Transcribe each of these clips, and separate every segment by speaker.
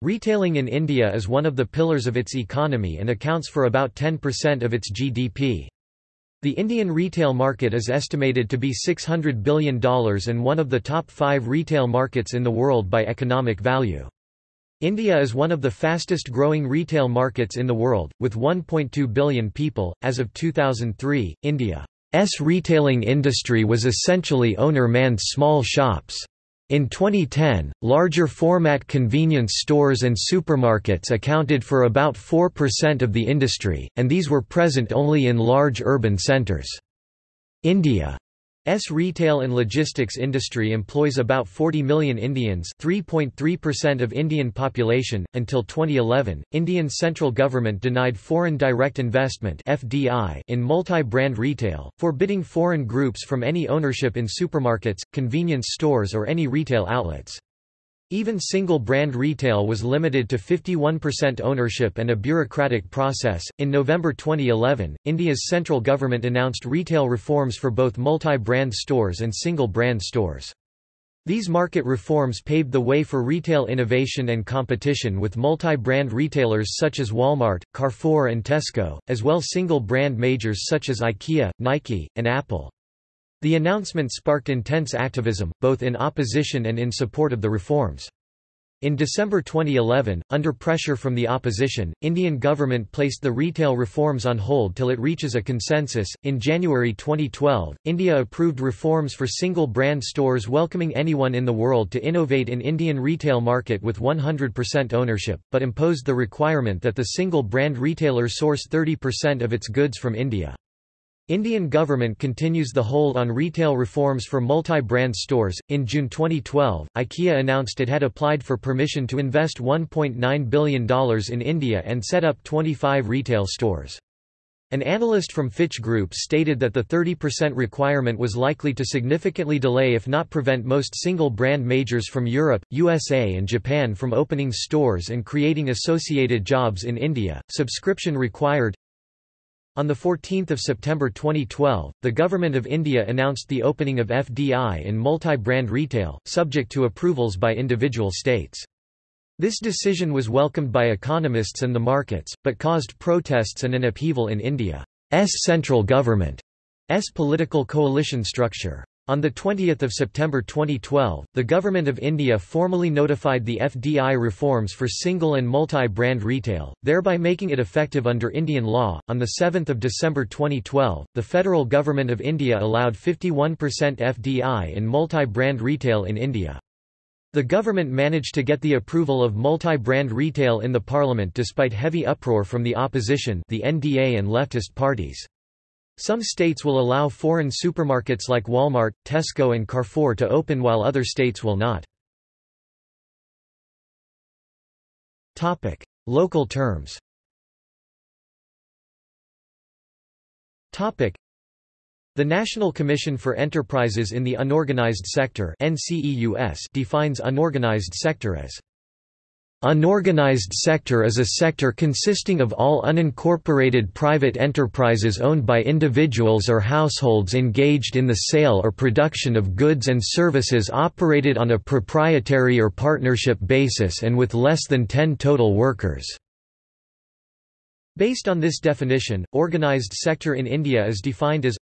Speaker 1: Retailing in India is one of the pillars of its economy and accounts for about 10% of its GDP. The Indian retail market is estimated to be $600 billion and one of the top five retail markets in the world by economic value. India is one of the fastest growing retail markets in the world, with 1.2 billion people. As of 2003, India's retailing industry was essentially owner manned small shops. In 2010, larger format convenience stores and supermarkets accounted for about 4% of the industry, and these were present only in large urban centers. India S retail and logistics industry employs about 40 million Indians, 3.3% of Indian population. Until 2011, Indian central government denied foreign direct investment (FDI) in multi-brand retail, forbidding foreign groups from any ownership in supermarkets, convenience stores or any retail outlets. Even single-brand retail was limited to 51% ownership and a bureaucratic process. In November 2011, India's central government announced retail reforms for both multi-brand stores and single-brand stores. These market reforms paved the way for retail innovation and competition with multi-brand retailers such as Walmart, Carrefour and Tesco, as well single-brand majors such as IKEA, Nike, and Apple. The announcement sparked intense activism, both in opposition and in support of the reforms. In December 2011, under pressure from the opposition, Indian government placed the retail reforms on hold till it reaches a consensus. In January 2012, India approved reforms for single brand stores welcoming anyone in the world to innovate in Indian retail market with 100% ownership, but imposed the requirement that the single brand retailer source 30% of its goods from India. Indian government continues the hold on retail reforms for multi-brand stores. In June 2012, IKEA announced it had applied for permission to invest $1.9 billion in India and set up 25 retail stores. An analyst from Fitch Group stated that the 30% requirement was likely to significantly delay if not prevent most single-brand majors from Europe, USA and Japan from opening stores and creating associated jobs in India. Subscription required on 14 September 2012, the Government of India announced the opening of FDI in multi-brand retail, subject to approvals by individual states. This decision was welcomed by economists and the markets, but caused protests and an upheaval in India's central government's political coalition structure. On 20 September 2012, the Government of India formally notified the FDI reforms for single and multi-brand retail, thereby making it effective under Indian law. On 7 December 2012, the Federal Government of India allowed 51% FDI in multi-brand retail in India. The government managed to get the approval of multi-brand retail in the parliament despite heavy uproar from the opposition the NDA and leftist parties. Some states will allow foreign supermarkets like Walmart, Tesco and Carrefour to open while other states will not. Local terms. The National Commission for Enterprises in the Unorganized Sector defines unorganized sector as Unorganized sector is a sector consisting of all unincorporated private enterprises owned by individuals or households engaged in the sale or production of goods and services operated on a proprietary or partnership basis and with less than 10 total workers. Based on this definition, organized sector in India is defined as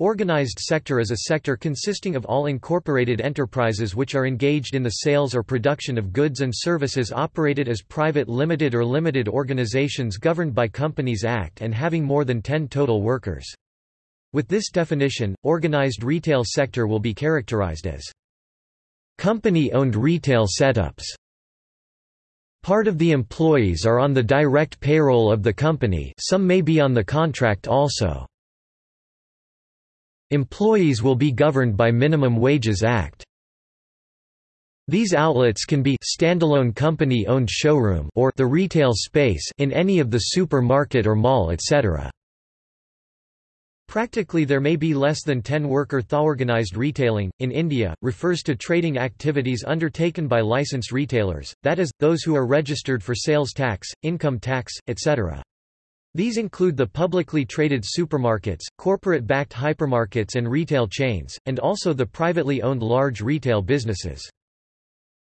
Speaker 1: Organized sector is a sector consisting of all incorporated enterprises which are engaged in the sales or production of goods and services operated as private limited or limited organizations governed by Companies Act and having more than 10 total workers. With this definition, organized retail sector will be characterized as company-owned retail setups. Part of the employees are on the direct payroll of the company some may be on the contract also. Employees will be governed by Minimum Wages Act. These outlets can be standalone company-owned showroom or the retail space in any of the supermarket or mall etc. Practically there may be less than 10 worker Organized retailing, in India, refers to trading activities undertaken by licensed retailers, that is, those who are registered for sales tax, income tax, etc. These include the publicly traded supermarkets, corporate-backed hypermarkets and retail chains, and also the privately owned large retail businesses.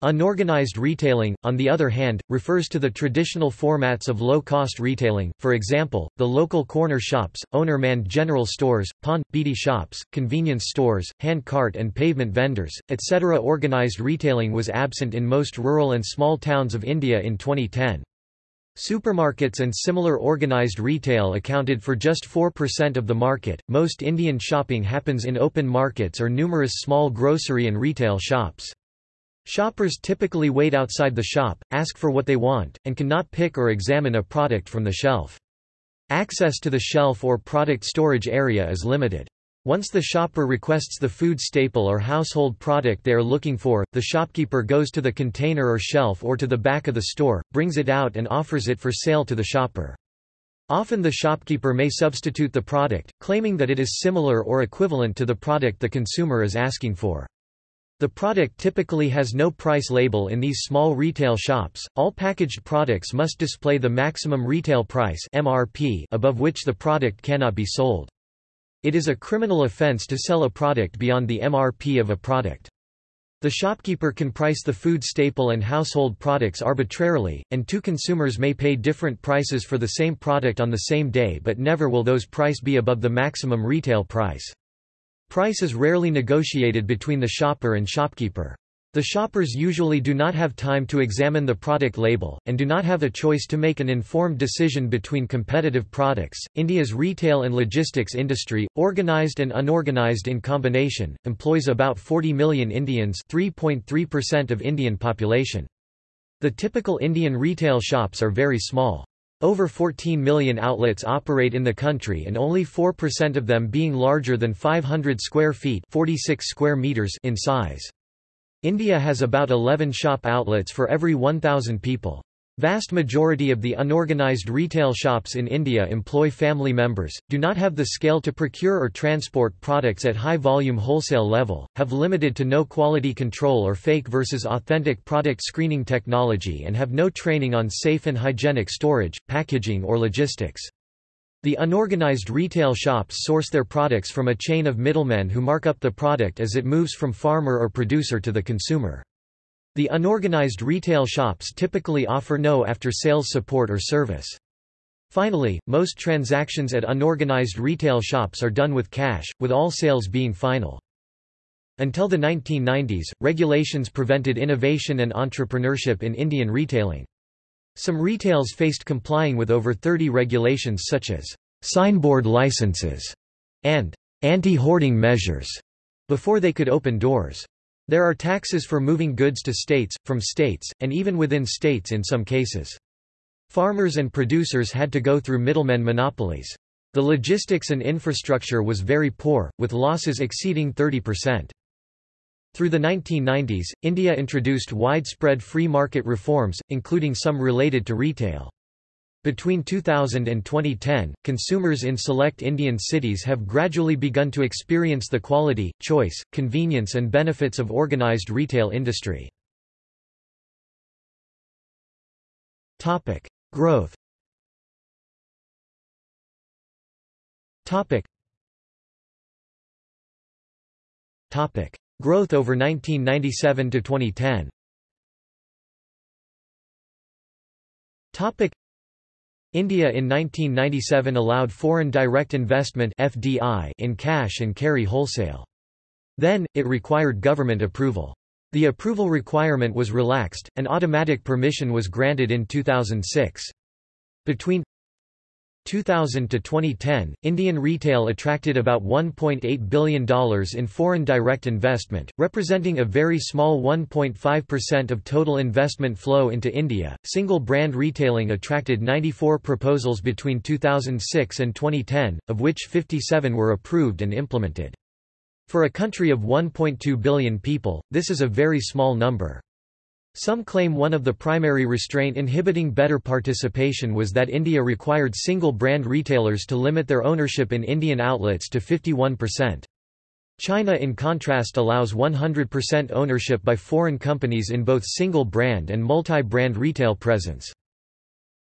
Speaker 1: Unorganized retailing, on the other hand, refers to the traditional formats of low-cost retailing, for example, the local corner shops, owner-manned general stores, pawn, beedi shops, convenience stores, hand cart and pavement vendors, etc. Organized retailing was absent in most rural and small towns of India in 2010. Supermarkets and similar organized retail accounted for just 4% of the market. Most Indian shopping happens in open markets or numerous small grocery and retail shops. Shoppers typically wait outside the shop, ask for what they want, and cannot pick or examine a product from the shelf. Access to the shelf or product storage area is limited. Once the shopper requests the food staple or household product they are looking for, the shopkeeper goes to the container or shelf or to the back of the store, brings it out and offers it for sale to the shopper. Often the shopkeeper may substitute the product, claiming that it is similar or equivalent to the product the consumer is asking for. The product typically has no price label in these small retail shops. All packaged products must display the maximum retail price (MRP) above which the product cannot be sold. It is a criminal offense to sell a product beyond the MRP of a product. The shopkeeper can price the food staple and household products arbitrarily, and two consumers may pay different prices for the same product on the same day but never will those price be above the maximum retail price. Price is rarely negotiated between the shopper and shopkeeper. The shoppers usually do not have time to examine the product label, and do not have a choice to make an informed decision between competitive products. India's retail and logistics industry, organized and unorganized in combination, employs about 40 million Indians, 3.3% of Indian population. The typical Indian retail shops are very small. Over 14 million outlets operate in the country and only 4% of them being larger than 500 square feet 46 square meters in size. India has about 11 shop outlets for every 1,000 people. Vast majority of the unorganized retail shops in India employ family members, do not have the scale to procure or transport products at high-volume wholesale level, have limited to no quality control or fake versus authentic product screening technology and have no training on safe and hygienic storage, packaging or logistics. The unorganized retail shops source their products from a chain of middlemen who mark up the product as it moves from farmer or producer to the consumer. The unorganized retail shops typically offer no after-sales support or service. Finally, most transactions at unorganized retail shops are done with cash, with all sales being final. Until the 1990s, regulations prevented innovation and entrepreneurship in Indian retailing. Some retails faced complying with over 30 regulations such as signboard licenses and anti-hoarding measures before they could open doors. There are taxes for moving goods to states, from states, and even within states in some cases. Farmers and producers had to go through middlemen monopolies. The logistics and infrastructure was very poor, with losses exceeding 30%. Through the 1990s, India introduced widespread free market reforms, including some related to retail. Between 2000 and 2010, consumers in select Indian cities have gradually begun to experience the quality, choice, convenience and benefits of organized retail industry. Growth. Topic. Topic: Growth over 1997 to 2010. Topic: India in 1997 allowed foreign direct investment FDI in cash and carry wholesale. Then, it required government approval. The approval requirement was relaxed, and automatic permission was granted in 2006. Between 2000 to 2010, Indian retail attracted about $1.8 billion in foreign direct investment, representing a very small 1.5% of total investment flow into India. Single brand retailing attracted 94 proposals between 2006 and 2010, of which 57 were approved and implemented. For a country of 1.2 billion people, this is a very small number. Some claim one of the primary restraint inhibiting better participation was that India required single-brand retailers to limit their ownership in Indian outlets to 51%. China in contrast allows 100% ownership by foreign companies in both single-brand and multi-brand retail presence.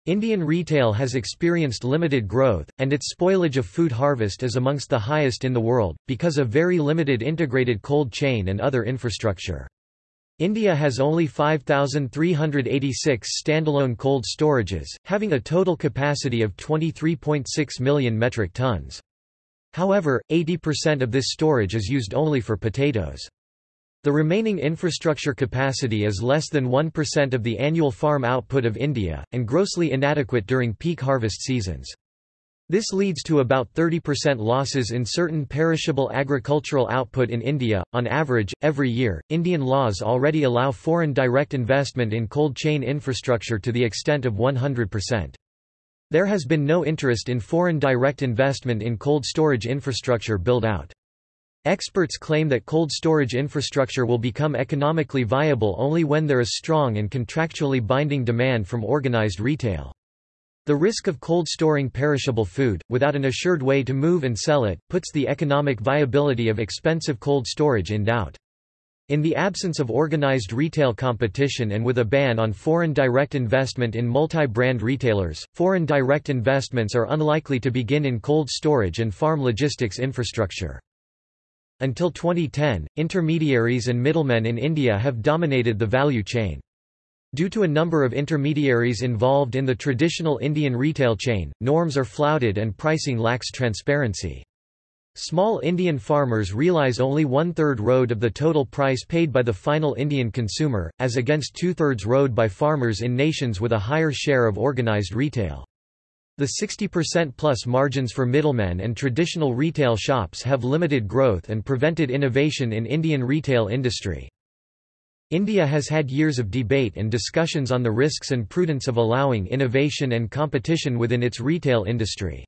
Speaker 1: Indian retail has experienced limited growth, and its spoilage of food harvest is amongst the highest in the world, because of very limited integrated cold chain and other infrastructure. India has only 5,386 standalone cold storages, having a total capacity of 23.6 million metric tons. However, 80% of this storage is used only for potatoes. The remaining infrastructure capacity is less than 1% of the annual farm output of India, and grossly inadequate during peak harvest seasons. This leads to about 30% losses in certain perishable agricultural output in India. On average, every year, Indian laws already allow foreign direct investment in cold chain infrastructure to the extent of 100%. There has been no interest in foreign direct investment in cold storage infrastructure build-out. Experts claim that cold storage infrastructure will become economically viable only when there is strong and contractually binding demand from organized retail. The risk of cold storing perishable food, without an assured way to move and sell it, puts the economic viability of expensive cold storage in doubt. In the absence of organized retail competition and with a ban on foreign direct investment in multi-brand retailers, foreign direct investments are unlikely to begin in cold storage and farm logistics infrastructure. Until 2010, intermediaries and middlemen in India have dominated the value chain. Due to a number of intermediaries involved in the traditional Indian retail chain, norms are flouted and pricing lacks transparency. Small Indian farmers realize only one-third road of the total price paid by the final Indian consumer, as against two-thirds road by farmers in nations with a higher share of organized retail. The 60% plus margins for middlemen and traditional retail shops have limited growth and prevented innovation in Indian retail industry. India has had years of debate and discussions on the risks and prudence of allowing innovation and competition within its retail industry.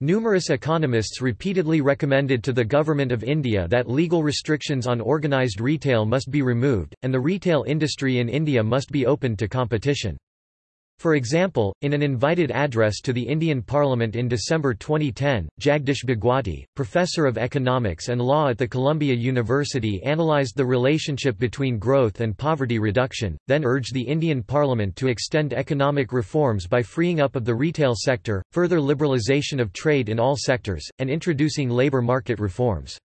Speaker 1: Numerous economists repeatedly recommended to the Government of India that legal restrictions on organised retail must be removed, and the retail industry in India must be opened to competition. For example, in an invited address to the Indian Parliament in December 2010, Jagdish Bhagwati, professor of economics and law at the Columbia University analysed the relationship between growth and poverty reduction, then urged the Indian Parliament to extend economic reforms by freeing up of the retail sector, further liberalisation of trade in all sectors, and introducing labour market reforms.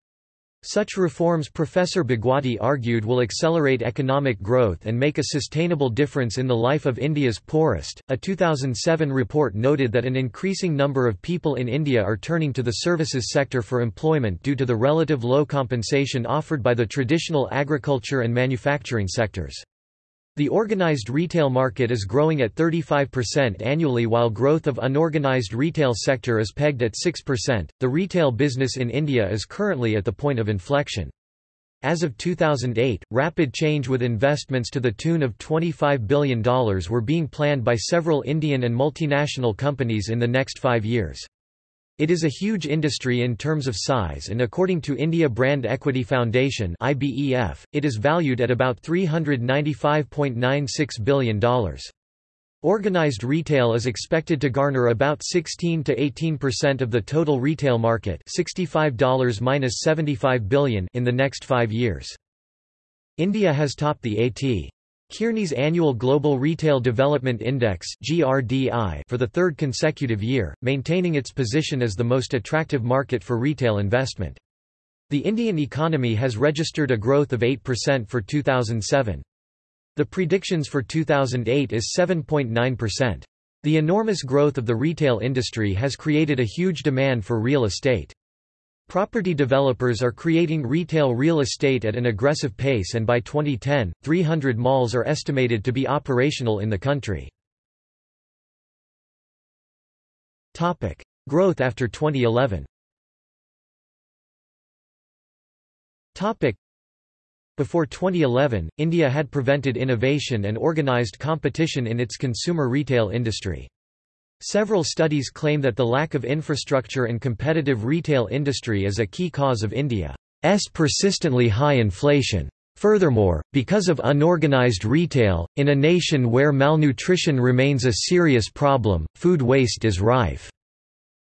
Speaker 1: Such reforms Professor Bhagwati argued will accelerate economic growth and make a sustainable difference in the life of India's poorest. A 2007 report noted that an increasing number of people in India are turning to the services sector for employment due to the relative low compensation offered by the traditional agriculture and manufacturing sectors. The organized retail market is growing at 35% annually while growth of unorganized retail sector is pegged at 6%. The retail business in India is currently at the point of inflection. As of 2008, rapid change with investments to the tune of $25 billion were being planned by several Indian and multinational companies in the next five years. It is a huge industry in terms of size and according to India Brand Equity Foundation IBEF, it is valued at about $395.96 billion. Organized retail is expected to garner about 16 to 18% of the total retail market $65-75 billion in the next five years. India has topped the AT. Kearney's annual Global Retail Development Index (GRDI) for the third consecutive year, maintaining its position as the most attractive market for retail investment. The Indian economy has registered a growth of 8% for 2007. The predictions for 2008 is 7.9%. The enormous growth of the retail industry has created a huge demand for real estate. Property developers are creating retail real estate at an aggressive pace and by 2010, 300 malls are estimated to be operational in the country. Topic: Growth after 2011 Topic: Before 2011, India had prevented innovation and organized competition in its consumer retail industry. Several studies claim that the lack of infrastructure and competitive retail industry is a key cause of India's persistently high inflation. Furthermore, because of unorganized retail, in a nation where malnutrition remains a serious problem, food waste is rife.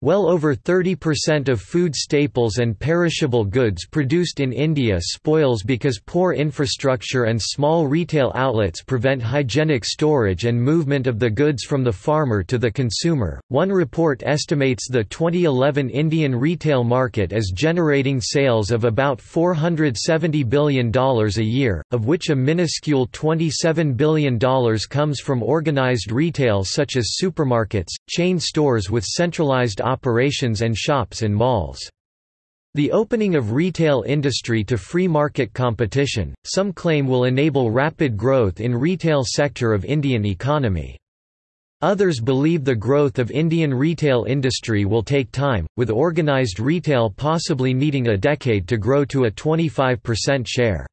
Speaker 1: Well over 30% of food staples and perishable goods produced in India spoils because poor infrastructure and small retail outlets prevent hygienic storage and movement of the goods from the farmer to the consumer. One report estimates the 2011 Indian retail market as generating sales of about $470 billion a year, of which a minuscule $27 billion comes from organized retail such as supermarkets, chain stores with centralized operations and shops in malls. The opening of retail industry to free market competition, some claim will enable rapid growth in retail sector of Indian economy. Others believe the growth of Indian retail industry will take time, with organized retail possibly needing a decade to grow to a 25% share.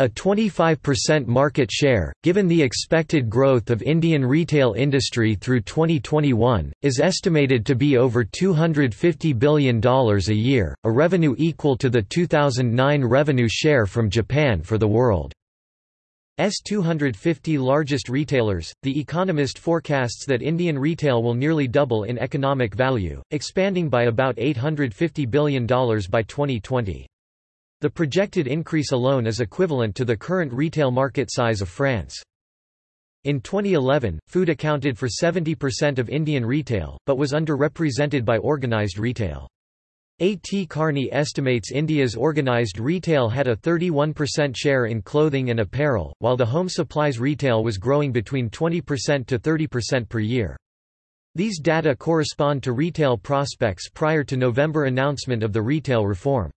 Speaker 1: A 25% market share, given the expected growth of Indian retail industry through 2021, is estimated to be over $250 billion a year, a revenue equal to the 2009 revenue share from Japan for the world. S 250 largest retailers, The Economist forecasts that Indian retail will nearly double in economic value, expanding by about $850 billion by 2020. The projected increase alone is equivalent to the current retail market size of France. In 2011, food accounted for 70% of Indian retail, but was underrepresented by organized retail. A.T. Kearney estimates India's organized retail had a 31% share in clothing and apparel, while the home supplies retail was growing between 20% to 30% per year. These data correspond to retail prospects prior to November announcement of the retail reform.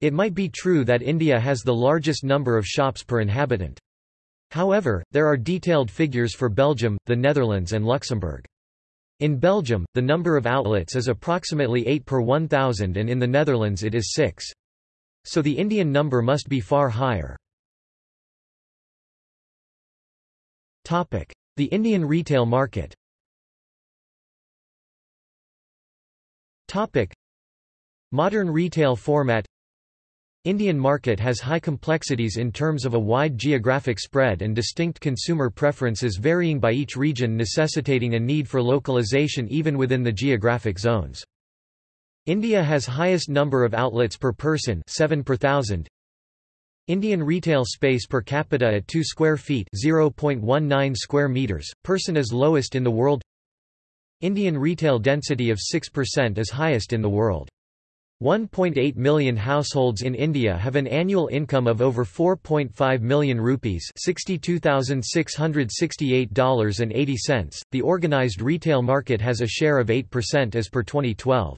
Speaker 1: It might be true that India has the largest number of shops per inhabitant. However, there are detailed figures for Belgium, the Netherlands and Luxembourg. In Belgium, the number of outlets is approximately 8 per 1,000 and in the Netherlands it is 6. So the Indian number must be far higher. The Indian retail market Modern retail format Indian market has high complexities in terms of a wide geographic spread and distinct consumer preferences varying by each region necessitating a need for localization even within the geographic zones. India has highest number of outlets per person 7 per thousand. Indian retail space per capita at 2 square feet 0.19 square meters, person is lowest in the world Indian retail density of 6% is highest in the world. 1.8 million households in India have an annual income of over 4.5 million rupees $62,668.80. The organized retail market has a share of 8% as per 2012.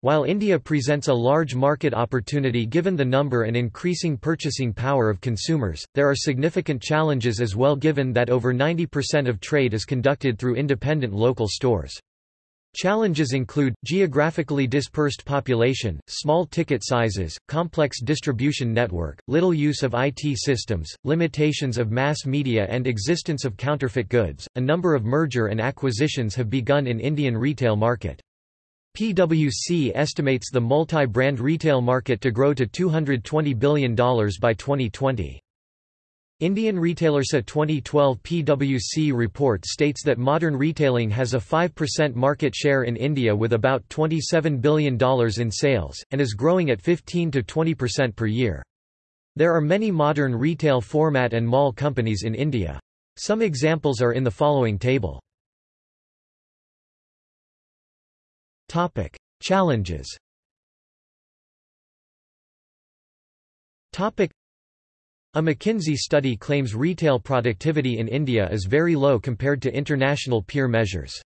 Speaker 1: While India presents a large market opportunity given the number and increasing purchasing power of consumers, there are significant challenges as well given that over 90% of trade is conducted through independent local stores. Challenges include, geographically dispersed population, small ticket sizes, complex distribution network, little use of IT systems, limitations of mass media and existence of counterfeit goods. A number of merger and acquisitions have begun in Indian retail market. PwC estimates the multi-brand retail market to grow to $220 billion by 2020. Indian Retailersa 2012 PwC report states that modern retailing has a 5% market share in India with about $27 billion in sales, and is growing at 15 to 20% per year. There are many modern retail format and mall companies in India. Some examples are in the following table. Challenges a McKinsey study claims retail productivity in India is very low compared to international peer measures.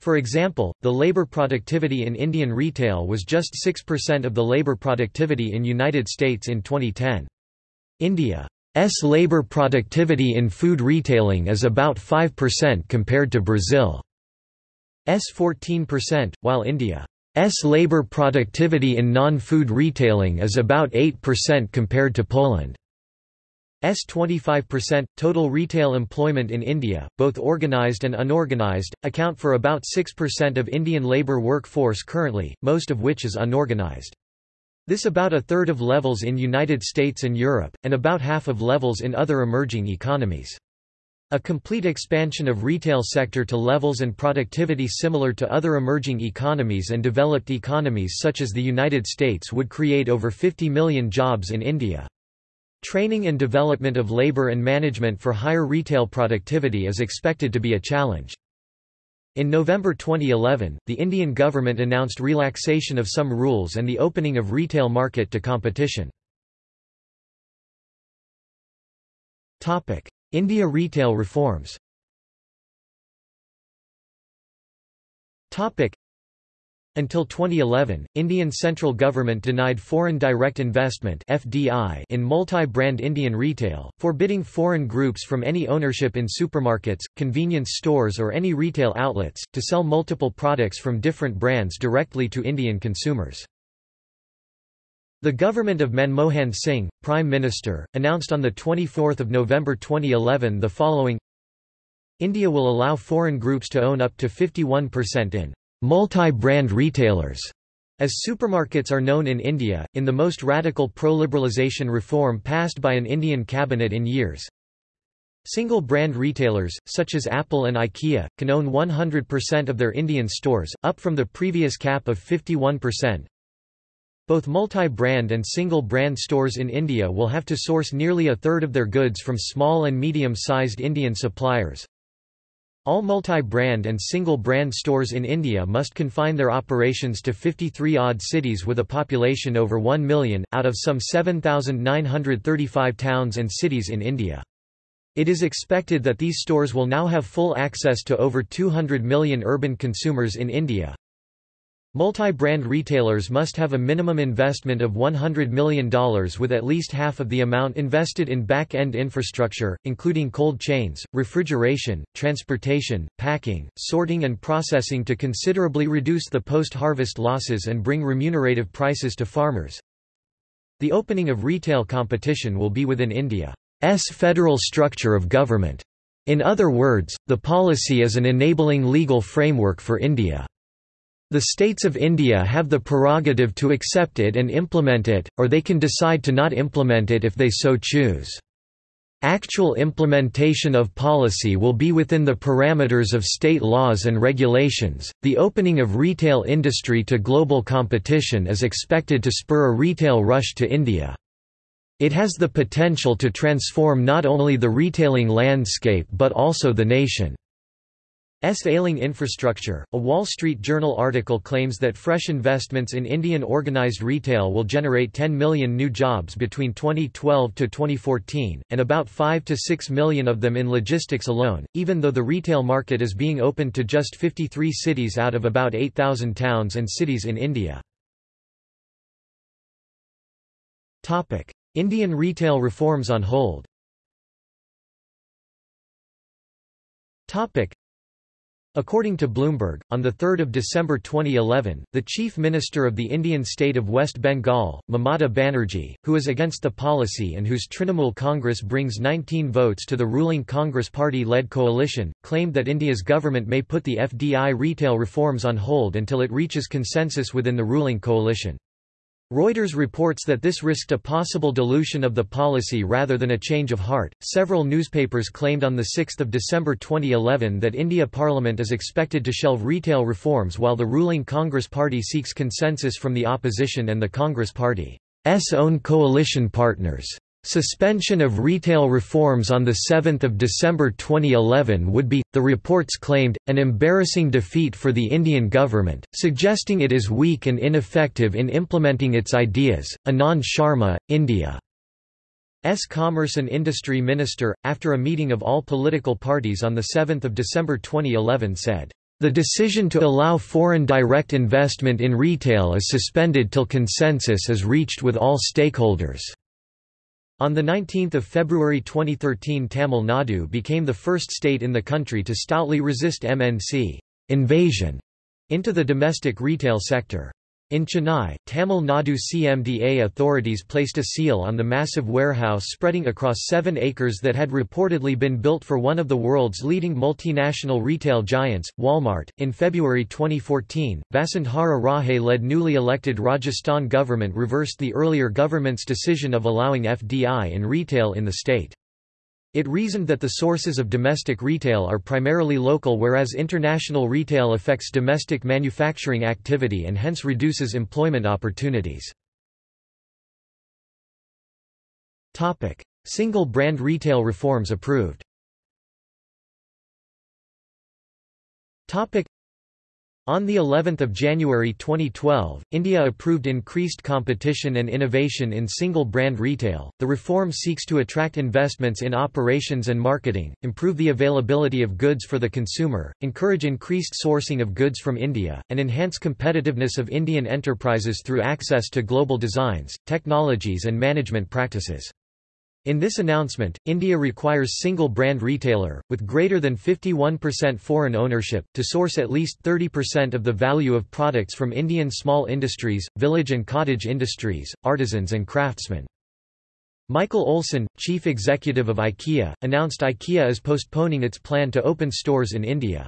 Speaker 1: For example, the labor productivity in Indian retail was just 6% of the labor productivity in United States in 2010. India's labor productivity in food retailing is about 5% compared to Brazil's 14%, while India's labor productivity in non-food retailing is about 8% compared to Poland. S 25%. Total retail employment in India, both organized and unorganized, account for about 6% of Indian labour workforce currently, most of which is unorganized. This about a third of levels in United States and Europe, and about half of levels in other emerging economies. A complete expansion of retail sector to levels and productivity similar to other emerging economies and developed economies such as the United States would create over 50 million jobs in India. Training and development of labor and management for higher retail productivity is expected to be a challenge. In November 2011, the Indian government announced relaxation of some rules and the opening of retail market to competition. India retail reforms until 2011, Indian central government denied foreign direct investment (FDI) in multi-brand Indian retail, forbidding foreign groups from any ownership in supermarkets, convenience stores or any retail outlets to sell multiple products from different brands directly to Indian consumers. The government of Manmohan Singh, Prime Minister, announced on 24 November 2011 the following India will allow foreign groups to own up to 51% in multi-brand retailers, as supermarkets are known in India, in the most radical pro-liberalisation reform passed by an Indian cabinet in years. Single-brand retailers, such as Apple and IKEA, can own 100% of their Indian stores, up from the previous cap of 51%. Both multi-brand and single-brand stores in India will have to source nearly a third of their goods from small and medium-sized Indian suppliers. All multi-brand and single-brand stores in India must confine their operations to 53-odd cities with a population over 1 million, out of some 7,935 towns and cities in India. It is expected that these stores will now have full access to over 200 million urban consumers in India. Multi-brand retailers must have a minimum investment of $100 million with at least half of the amount invested in back-end infrastructure, including cold chains, refrigeration, transportation, packing, sorting and processing to considerably reduce the post-harvest losses and bring remunerative prices to farmers. The opening of retail competition will be within India's federal structure of government. In other words, the policy is an enabling legal framework for India. The states of India have the prerogative to accept it and implement it, or they can decide to not implement it if they so choose. Actual implementation of policy will be within the parameters of state laws and regulations. The opening of retail industry to global competition is expected to spur a retail rush to India. It has the potential to transform not only the retailing landscape but also the nation. S. ailing infrastructure. A Wall Street Journal article claims that fresh investments in Indian organized retail will generate 10 million new jobs between 2012 to 2014, and about 5 to 6 million of them in logistics alone, even though the retail market is being opened to just 53 cities out of about 8,000 towns and cities in India. Indian retail reforms on hold According to Bloomberg, on 3 December 2011, the Chief Minister of the Indian state of West Bengal, Mamata Banerjee, who is against the policy and whose Trinamool Congress brings 19 votes to the ruling Congress party-led coalition, claimed that India's government may put the FDI retail reforms on hold until it reaches consensus within the ruling coalition. Reuters reports that this risked a possible dilution of the policy rather than a change of heart. Several newspapers claimed on 6 December 2011 that India Parliament is expected to shelve retail reforms while the ruling Congress Party seeks consensus from the opposition and the Congress Party's own coalition partners. Suspension of retail reforms on 7 December 2011 would be, the reports claimed, an embarrassing defeat for the Indian government, suggesting it is weak and ineffective in implementing its ideas. Anand Sharma, India's Commerce and Industry Minister, after a meeting of all political parties on 7 December 2011 said, the decision to allow foreign direct investment in retail is suspended till consensus is reached with all stakeholders. On 19 February 2013 Tamil Nadu became the first state in the country to stoutly resist MNC invasion into the domestic retail sector. In Chennai, Tamil Nadu CMDA authorities placed a seal on the massive warehouse spreading across seven acres that had reportedly been built for one of the world's leading multinational retail giants, Walmart. In February 2014, Vasundhara Raje led newly elected Rajasthan government reversed the earlier government's decision of allowing FDI in retail in the state. It reasoned that the sources of domestic retail are primarily local whereas international retail affects domestic manufacturing activity and hence reduces employment opportunities. Single brand retail reforms approved on the 11th of January 2012, India approved increased competition and innovation in single-brand retail. The reform seeks to attract investments in operations and marketing, improve the availability of goods for the consumer, encourage increased sourcing of goods from India, and enhance competitiveness of Indian enterprises through access to global designs, technologies and management practices. In this announcement, India requires single-brand retailer, with greater than 51% foreign ownership, to source at least 30% of the value of products from Indian small industries, village and cottage industries, artisans and craftsmen. Michael Olson, chief executive of IKEA, announced IKEA is postponing its plan to open stores in India.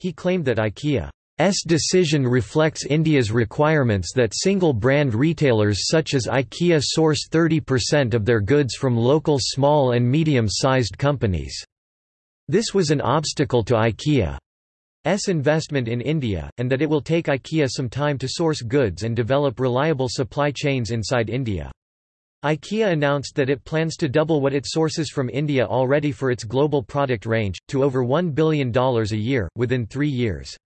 Speaker 1: He claimed that IKEA S decision reflects India's requirements that single-brand retailers such as IKEA source 30% of their goods from local small and medium-sized companies. This was an obstacle to IKEA's investment in India, and that it will take IKEA some time to source goods and develop reliable supply chains inside India. IKEA announced that it plans to double what it sources from India already for its global product range, to over $1 billion a year, within three years.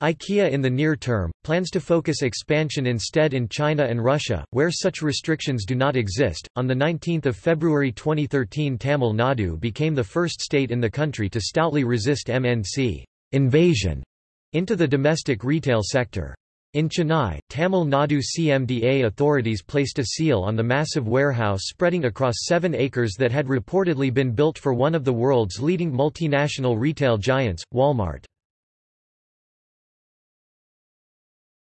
Speaker 1: IKEA in the near term, plans to focus expansion instead in China and Russia, where such restrictions do not exist. On 19 February 2013 Tamil Nadu became the first state in the country to stoutly resist MNC invasion into the domestic retail sector. In Chennai, Tamil Nadu CMDA authorities placed a seal on the massive warehouse spreading across seven acres that had reportedly been built for one of the world's leading multinational retail giants, Walmart.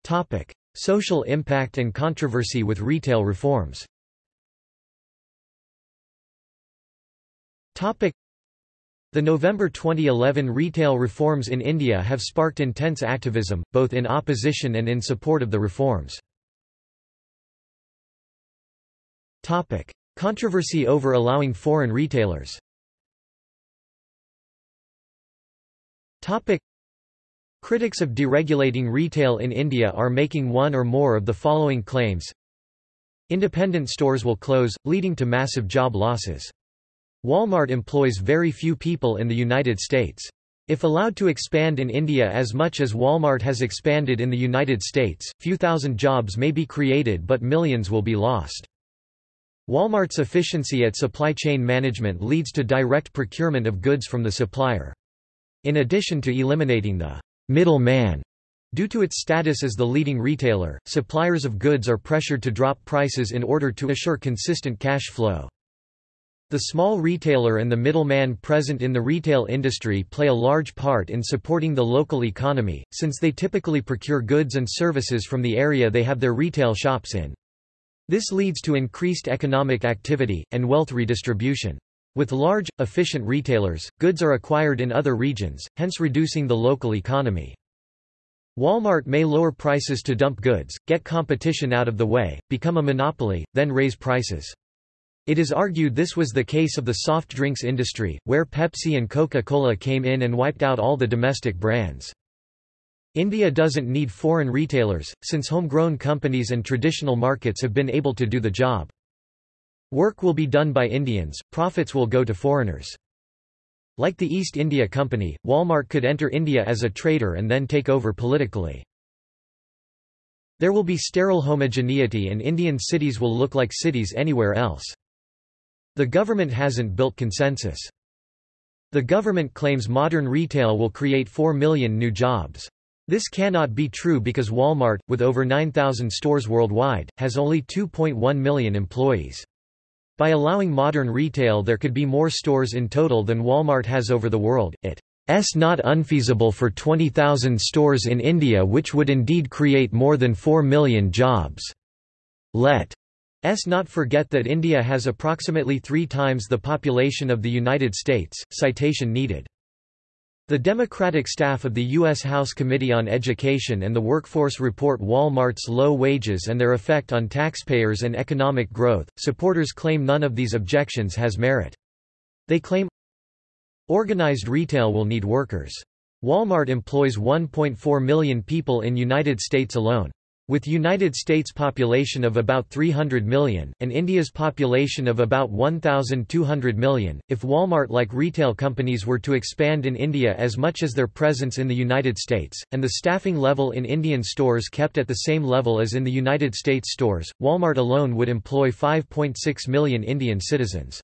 Speaker 1: Topic: Social impact and controversy with retail reforms. Topic: The November 2011 retail reforms in India have sparked intense activism, both in opposition and in support of the reforms. Topic: Controversy over allowing foreign retailers. Topic: Critics of deregulating retail in India are making one or more of the following claims. Independent stores will close, leading to massive job losses. Walmart employs very few people in the United States. If allowed to expand in India as much as Walmart has expanded in the United States, few thousand jobs may be created but millions will be lost. Walmart's efficiency at supply chain management leads to direct procurement of goods from the supplier. In addition to eliminating the middle man. Due to its status as the leading retailer, suppliers of goods are pressured to drop prices in order to assure consistent cash flow. The small retailer and the middleman present in the retail industry play a large part in supporting the local economy, since they typically procure goods and services from the area they have their retail shops in. This leads to increased economic activity, and wealth redistribution. With large, efficient retailers, goods are acquired in other regions, hence reducing the local economy. Walmart may lower prices to dump goods, get competition out of the way, become a monopoly, then raise prices. It is argued this was the case of the soft drinks industry, where Pepsi and Coca-Cola came in and wiped out all the domestic brands. India doesn't need foreign retailers, since homegrown companies and traditional markets have been able to do the job. Work will be done by Indians, profits will go to foreigners. Like the East India Company, Walmart could enter India as a trader and then take over politically. There will be sterile homogeneity and Indian cities will look like cities anywhere else. The government hasn't built consensus. The government claims modern retail will create 4 million new jobs. This cannot be true because Walmart, with over 9,000 stores worldwide, has only 2.1 million employees. By allowing modern retail there could be more stores in total than Walmart has over the world, it's not unfeasible for 20,000 stores in India which would indeed create more than 4 million jobs. Let us not forget that India has approximately three times the population of the United States, citation needed. The Democratic staff of the U.S. House Committee on Education and the Workforce report Walmart's low wages and their effect on taxpayers and economic growth. Supporters claim none of these objections has merit. They claim organized retail will need workers. Walmart employs 1.4 million people in United States alone. With United States population of about 300 million, and India's population of about 1,200 million, if Walmart-like retail companies were to expand in India as much as their presence in the United States, and the staffing level in Indian stores kept at the same level as in the United States stores, Walmart alone would employ 5.6 million Indian citizens.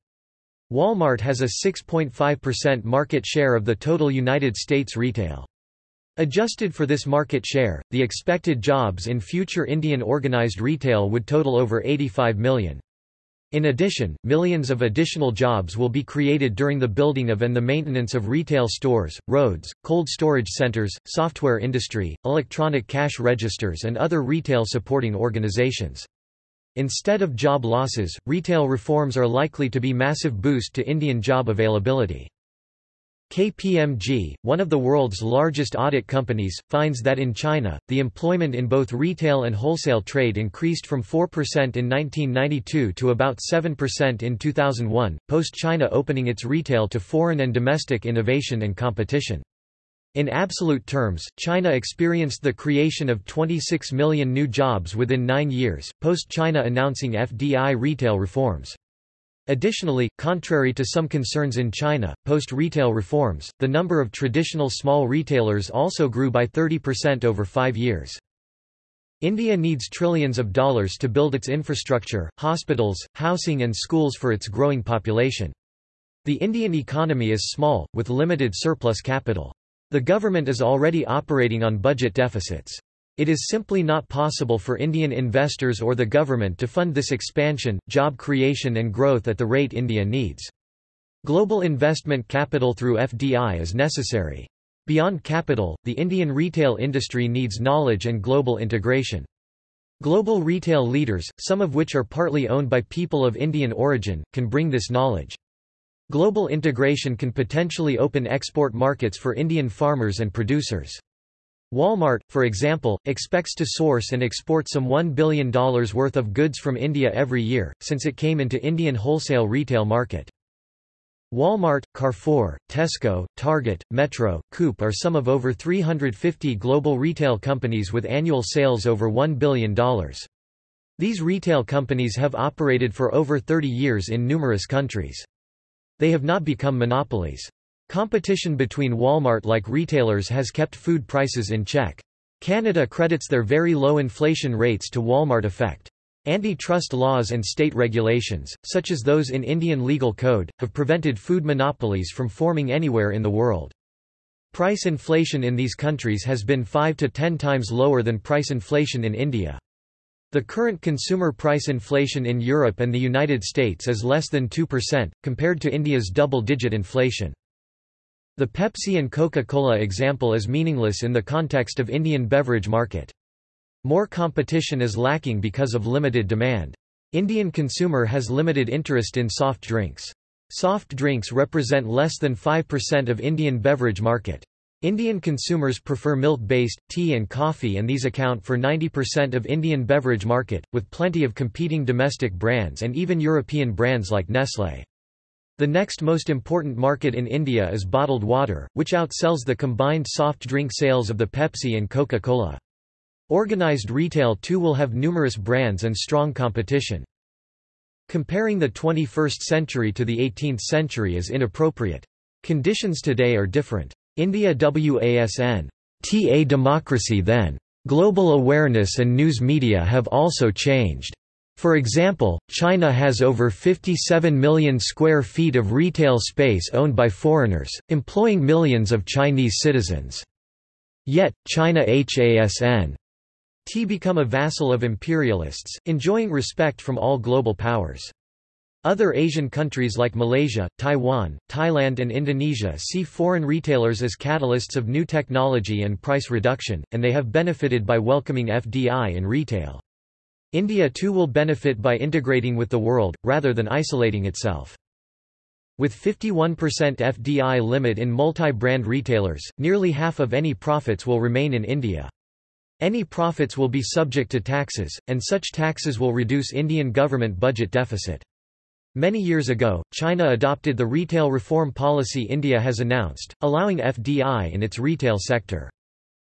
Speaker 1: Walmart has a 6.5% market share of the total United States retail. Adjusted for this market share, the expected jobs in future Indian organized retail would total over 85 million. In addition, millions of additional jobs will be created during the building of and the maintenance of retail stores, roads, cold storage centers, software industry, electronic cash registers and other retail supporting organizations. Instead of job losses, retail reforms are likely to be massive boost to Indian job availability. KPMG, one of the world's largest audit companies, finds that in China, the employment in both retail and wholesale trade increased from 4% in 1992 to about 7% in 2001, post-China opening its retail to foreign and domestic innovation and competition. In absolute terms, China experienced the creation of 26 million new jobs within nine years, post-China announcing FDI retail reforms. Additionally, contrary to some concerns in China, post-retail reforms, the number of traditional small retailers also grew by 30% over five years. India needs trillions of dollars to build its infrastructure, hospitals, housing and schools for its growing population. The Indian economy is small, with limited surplus capital. The government is already operating on budget deficits. It is simply not possible for Indian investors or the government to fund this expansion, job creation and growth at the rate India needs. Global investment capital through FDI is necessary. Beyond capital, the Indian retail industry needs knowledge and global integration. Global retail leaders, some of which are partly owned by people of Indian origin, can bring this knowledge. Global integration can potentially open export markets for Indian farmers and producers. Walmart, for example, expects to source and export some $1 billion worth of goods from India every year, since it came into Indian wholesale retail market. Walmart, Carrefour, Tesco, Target, Metro, Coop are some of over 350 global retail companies with annual sales over $1 billion. These retail companies have operated for over 30 years in numerous countries. They have not become monopolies. Competition between Walmart-like retailers has kept food prices in check. Canada credits their very low inflation rates to Walmart effect. Antitrust laws and state regulations, such as those in Indian legal code, have prevented food monopolies from forming anywhere in the world. Price inflation in these countries has been 5 to 10 times lower than price inflation in India. The current consumer price inflation in Europe and the United States is less than 2%, compared to India's double-digit inflation. The Pepsi and Coca-Cola example is meaningless in the context of Indian beverage market. More competition is lacking because of limited demand. Indian consumer has limited interest in soft drinks. Soft drinks represent less than 5% of Indian beverage market. Indian consumers prefer milk-based, tea and coffee and these account for 90% of Indian beverage market, with plenty of competing domestic brands and even European brands like Nestlé. The next most important market in India is bottled water, which outsells the combined soft drink sales of the Pepsi and Coca-Cola. Organized retail too will have numerous brands and strong competition. Comparing the 21st century to the 18th century is inappropriate. Conditions today are different. India WASN. TA democracy then. Global awareness and news media have also changed. For example, China has over 57 million square feet of retail space owned by foreigners, employing millions of Chinese citizens. Yet, China HASN T become a vassal of imperialists, enjoying respect from all global powers. Other Asian countries like Malaysia, Taiwan, Thailand and Indonesia see foreign retailers as catalysts of new technology and price reduction, and they have benefited by welcoming FDI in retail. India too will benefit by integrating with the world, rather than isolating itself. With 51% FDI limit in multi-brand retailers, nearly half of any profits will remain in India. Any profits will be subject to taxes, and such taxes will reduce Indian government budget deficit. Many years ago, China adopted the retail reform policy India has announced, allowing FDI in its retail sector.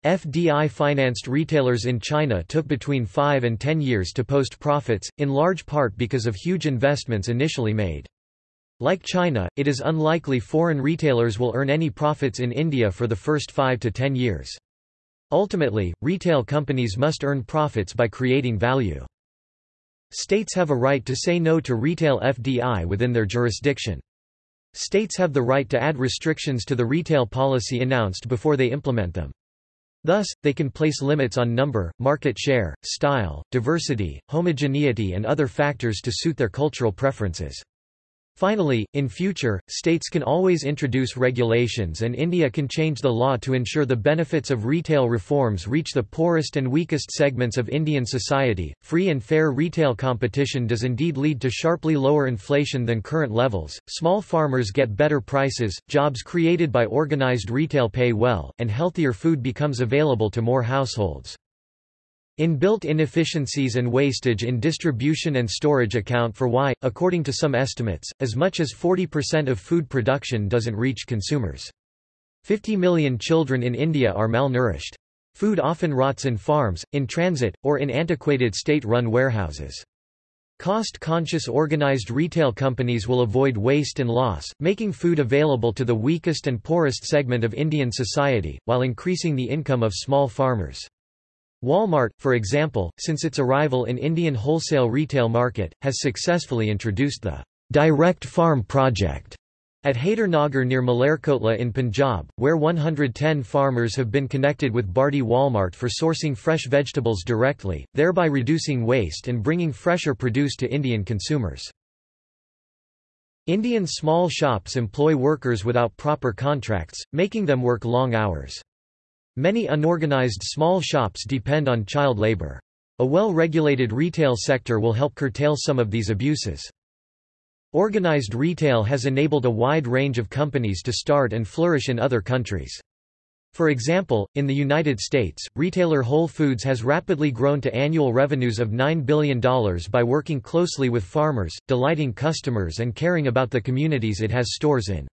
Speaker 1: FDI-financed retailers in China took between 5 and 10 years to post profits, in large part because of huge investments initially made. Like China, it is unlikely foreign retailers will earn any profits in India for the first 5 to 10 years. Ultimately, retail companies must earn profits by creating value. States have a right to say no to retail FDI within their jurisdiction. States have the right to add restrictions to the retail policy announced before they implement them. Thus, they can place limits on number, market share, style, diversity, homogeneity and other factors to suit their cultural preferences. Finally, in future, states can always introduce regulations and India can change the law to ensure the benefits of retail reforms reach the poorest and weakest segments of Indian society. Free and fair retail competition does indeed lead to sharply lower inflation than current levels. Small farmers get better prices, jobs created by organized retail pay well, and healthier food becomes available to more households. Inbuilt inefficiencies and wastage in distribution and storage account for why, according to some estimates, as much as 40% of food production doesn't reach consumers. 50 million children in India are malnourished. Food often rots in farms, in transit, or in antiquated state-run warehouses. Cost-conscious organized retail companies will avoid waste and loss, making food available to the weakest and poorest segment of Indian society, while increasing the income of small farmers. Walmart, for example, since its arrival in Indian wholesale retail market, has successfully introduced the Direct Farm Project at Nagar near Malerkotla in Punjab, where 110 farmers have been connected with Bharti Walmart for sourcing fresh vegetables directly, thereby reducing waste and bringing fresher produce to Indian consumers. Indian small shops employ workers without proper contracts, making them work long hours. Many unorganized small shops depend on child labor. A well-regulated retail sector will help curtail some of these abuses. Organized retail has enabled a wide range of companies to start and flourish in other countries. For example, in the United States, retailer Whole Foods has rapidly grown to annual revenues of $9 billion by working closely with farmers, delighting customers and caring about the communities it has stores in.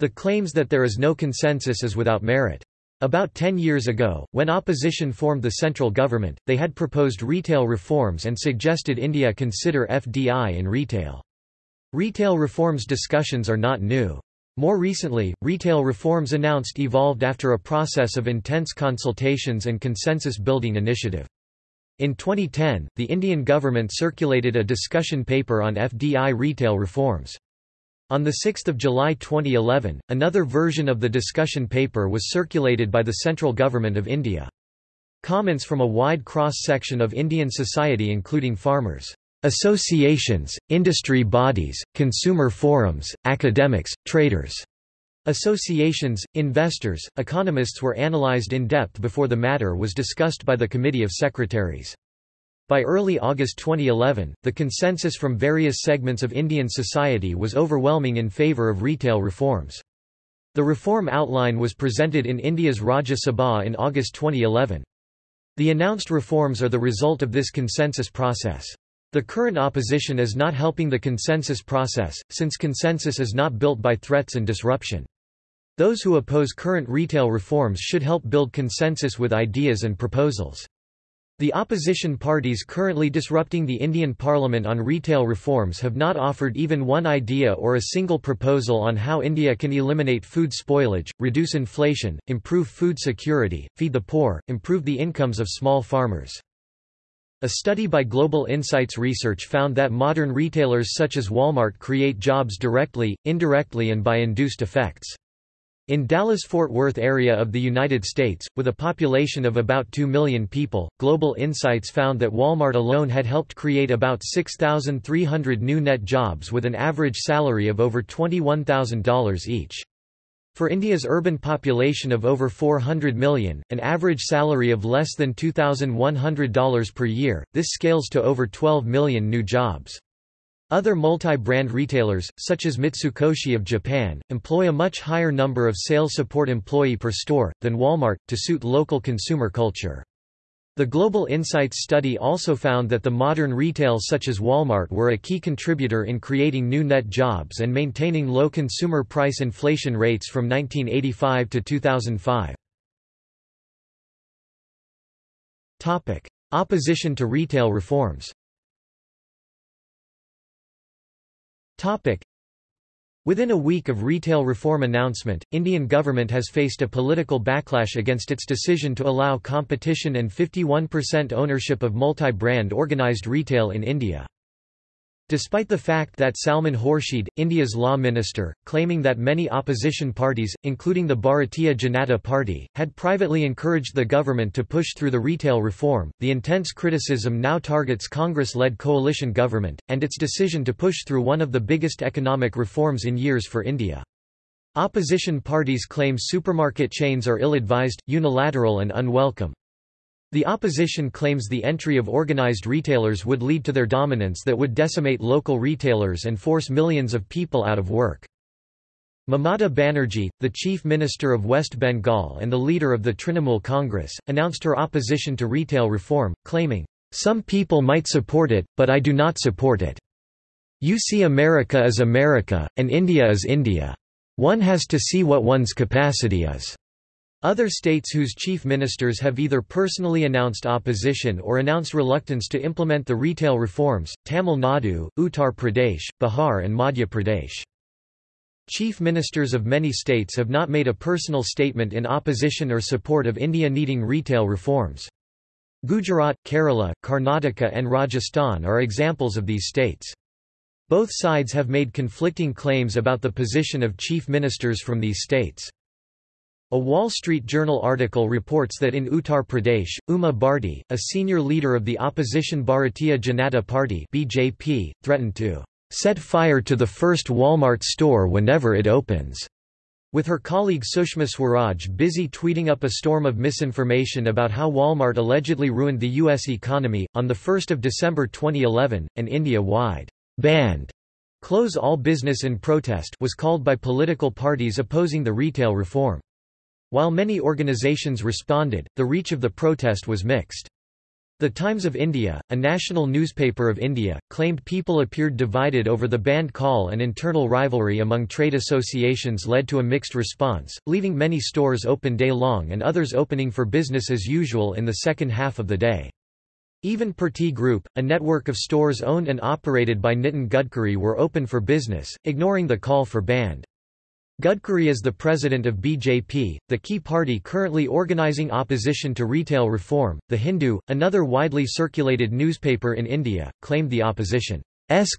Speaker 1: The claims that there is no consensus is without merit. About ten years ago, when opposition formed the central government, they had proposed retail reforms and suggested India consider FDI in retail. Retail reforms discussions are not new. More recently, retail reforms announced evolved after a process of intense consultations and consensus-building initiative. In 2010, the Indian government circulated a discussion paper on FDI retail reforms. On 6 July 2011, another version of the discussion paper was circulated by the central government of India. Comments from a wide cross-section of Indian society including farmers, associations, industry bodies, consumer forums, academics, traders, associations, investors, economists were analyzed in depth before the matter was discussed by the Committee of Secretaries. By early August 2011, the consensus from various segments of Indian society was overwhelming in favour of retail reforms. The reform outline was presented in India's Rajya Sabha in August 2011. The announced reforms are the result of this consensus process. The current opposition is not helping the consensus process, since consensus is not built by threats and disruption. Those who oppose current retail reforms should help build consensus with ideas and proposals. The opposition parties currently disrupting the Indian parliament on retail reforms have not offered even one idea or a single proposal on how India can eliminate food spoilage, reduce inflation, improve food security, feed the poor, improve the incomes of small farmers. A study by Global Insights Research found that modern retailers such as Walmart create jobs directly, indirectly and by induced effects. In Dallas-Fort Worth area of the United States, with a population of about 2 million people, Global Insights found that Walmart alone had helped create about 6,300 new net jobs with an average salary of over $21,000 each. For India's urban population of over 400 million, an average salary of less than $2,100 per year, this scales to over 12 million new jobs. Other multi-brand retailers, such as Mitsukoshi of Japan, employ a much higher number of sales support employee per store, than Walmart, to suit local consumer culture. The Global Insights study also found that the modern retail such as Walmart were a key contributor in creating new net jobs and maintaining low consumer price inflation rates from 1985 to 2005. Topic: Opposition to retail reforms. Topic: Within a week of retail reform announcement, Indian government has faced a political backlash against its decision to allow competition and 51% ownership of multi-brand organised retail in India. Despite the fact that Salman Khurshid, India's law minister, claiming that many opposition parties, including the Bharatiya Janata Party, had privately encouraged the government to push through the retail reform, the intense criticism now targets Congress-led coalition government, and its decision to push through one of the biggest economic reforms in years for India. Opposition parties claim supermarket chains are ill-advised, unilateral and unwelcome. The opposition claims the entry of organized retailers would lead to their dominance that would decimate local retailers and force millions of people out of work. Mamata Banerjee, the chief minister of West Bengal and the leader of the Trinamool Congress, announced her opposition to retail reform, claiming, "...some people might support it, but I do not support it. You see America is America, and India is India. One has to see what one's capacity is." Other states whose chief ministers have either personally announced opposition or announced reluctance to implement the retail reforms, Tamil Nadu, Uttar Pradesh, Bihar and Madhya Pradesh. Chief ministers of many states have not made a personal statement in opposition or support of India needing retail reforms. Gujarat, Kerala, Karnataka and Rajasthan are examples of these states. Both sides have made conflicting claims about the position of chief ministers from these states. A Wall Street Journal article reports that in Uttar Pradesh, Uma Bharti, a senior leader of the opposition Bharatiya Janata Party (BJP), threatened to set fire to the first Walmart store whenever it opens. With her colleague Sushma Swaraj busy tweeting up a storm of misinformation about how Walmart allegedly ruined the U.S. economy, on 1 December 2011, an India-wide bandh close all business in protest was called by political parties opposing the retail reform. While many organizations responded, the reach of the protest was mixed. The Times of India, a national newspaper of India, claimed people appeared divided over the bandh call and internal rivalry among trade associations led to a mixed response, leaving many stores open day long and others opening for business as usual in the second half of the day. Even Purti Group, a network of stores owned and operated by Nitin Gadkari were open for business, ignoring the call for bandh. Gadkari is the president of BJP, the key party currently organizing opposition to retail reform. The Hindu, another widely circulated newspaper in India, claimed the opposition's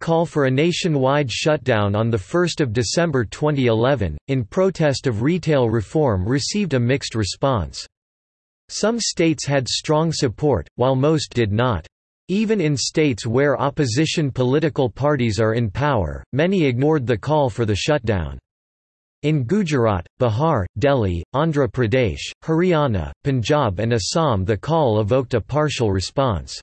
Speaker 1: call for a nationwide shutdown on 1 December 2011, in protest of retail reform received a mixed response. Some states had strong support, while most did not. Even in states where opposition political parties are in power, many ignored the call for the shutdown. In Gujarat, Bihar, Delhi, Andhra Pradesh, Haryana, Punjab and Assam the call evoked a partial response.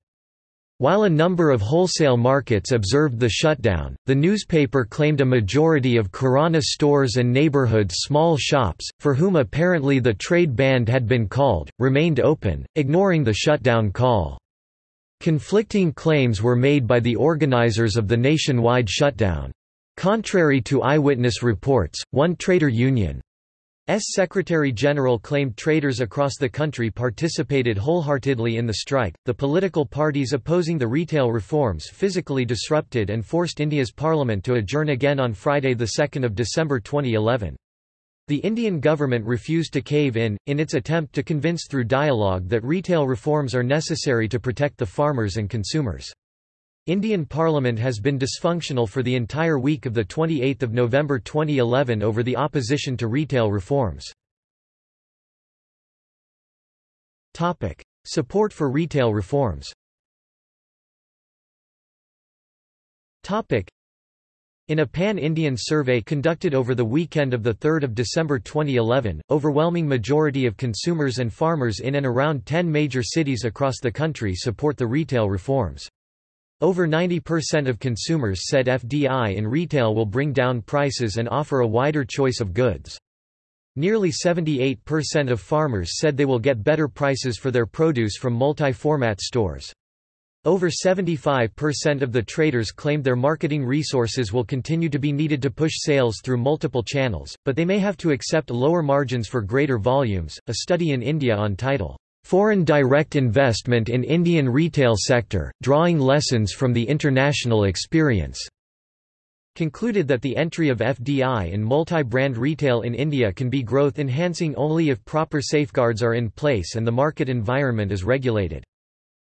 Speaker 1: While a number of wholesale markets observed the shutdown, the newspaper claimed a majority of Kirana stores and neighborhood small shops, for whom apparently the trade ban had been called, remained open, ignoring the shutdown call. Conflicting claims were made by the organizers of the nationwide shutdown. Contrary to eyewitness reports, one trader union's Secretary-General claimed traders across the country participated wholeheartedly in the strike. The political parties opposing the retail reforms physically disrupted and forced India's parliament to adjourn again on Friday 2 December 2011. The Indian government refused to cave in, in its attempt to convince through dialogue that retail reforms are necessary to protect the farmers and consumers. Indian Parliament has been dysfunctional for the entire week of 28 November 2011 over the opposition to retail reforms. Support for retail reforms in a pan-Indian survey conducted over the weekend of 3 December 2011, overwhelming majority of consumers and farmers in and around 10 major cities across the country support the retail reforms. Over 90% of consumers said FDI in retail will bring down prices and offer a wider choice of goods. Nearly 78% of farmers said they will get better prices for their produce from multi-format stores. Over 75% of the traders claimed their marketing resources will continue to be needed to push sales through multiple channels, but they may have to accept lower margins for greater volumes. A study in India on title, Foreign Direct Investment in Indian Retail Sector, Drawing Lessons from the International Experience, concluded that the entry of FDI in multi-brand retail in India can be growth enhancing only if proper safeguards are in place and the market environment is regulated.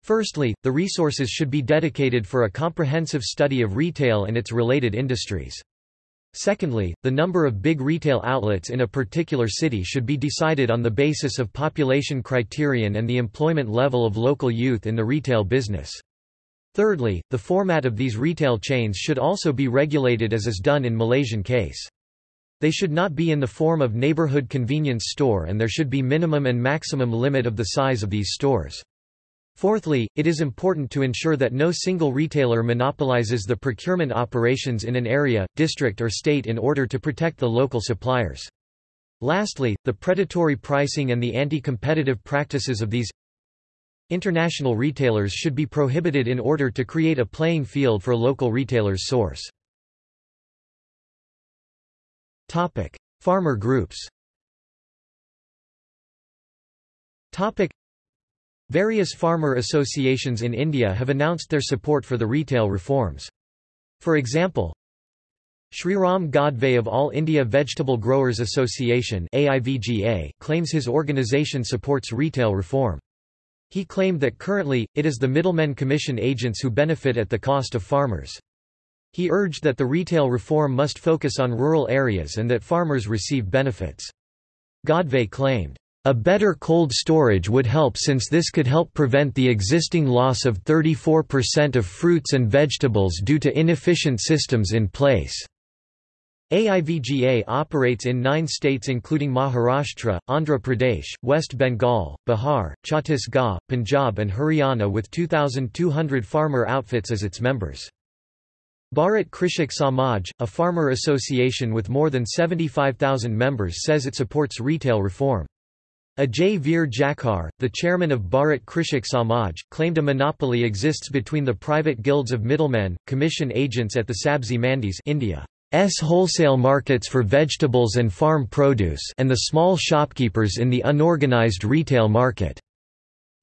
Speaker 1: Firstly, the resources should be dedicated for a comprehensive study of retail and its related industries. Secondly, the number of big retail outlets in a particular city should be decided on the basis of population criterion and the employment level of local youth in the retail business. Thirdly, the format of these retail chains should also be regulated as is done in Malaysian case. They should not be in the form of neighborhood convenience store and there should be minimum and maximum limit of the size of these stores. Fourthly, it is important to ensure that no single retailer monopolizes the procurement operations in an area, district or state in order to protect the local suppliers. Lastly, the predatory pricing and the anti-competitive practices of these international retailers should be prohibited in order to create a playing field for local retailers source. Farmer groups Various farmer associations in India have announced their support for the retail reforms. For example, Sriram Gadve of All India Vegetable Growers Association AIVGA claims his organisation supports retail reform. He claimed that currently, it is the middlemen commission agents who benefit at the cost of farmers. He urged that the retail reform must focus on rural areas and that farmers receive benefits. Gadve claimed, a better cold storage would help since this could help prevent the existing loss of 34% of fruits and vegetables due to inefficient systems in place. AIVGA operates in nine states including Maharashtra, Andhra Pradesh, West Bengal, Bihar, Chhattisgarh, Punjab and Haryana with 2,200 farmer outfits as its members. Bharat Krishak Samaj, a farmer association with more than 75,000 members says it supports retail reform. Ajay Veer Jakhar, the chairman of Bharat Krishak Samaj, claimed a monopoly exists between the private guilds of middlemen, commission agents at the Sabzi Mandis India's wholesale markets for vegetables and farm produce and the small shopkeepers in the unorganized retail market.